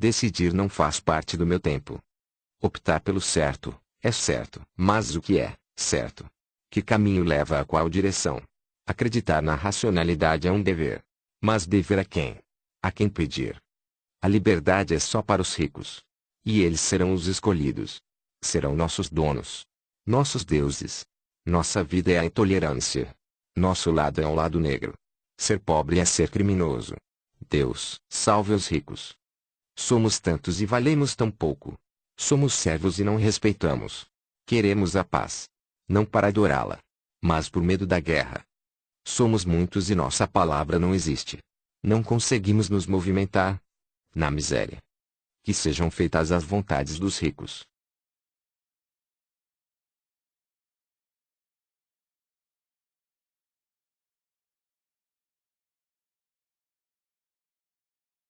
Decidir não faz parte do meu tempo. Optar pelo certo, é certo. Mas o que é, certo? Que caminho leva a qual direção? Acreditar na racionalidade é um dever. Mas dever a quem? A quem pedir? A liberdade é só para os ricos. E eles serão os escolhidos. Serão nossos donos. Nossos deuses. Nossa vida é a intolerância. Nosso lado é o lado negro. Ser pobre é ser criminoso. Deus, salve os ricos. Somos tantos e valemos tão pouco. Somos servos e não respeitamos. Queremos a paz. Não para adorá-la. Mas por medo da guerra. Somos muitos e nossa palavra não existe. Não conseguimos nos movimentar. Na miséria. Que sejam feitas as vontades dos ricos.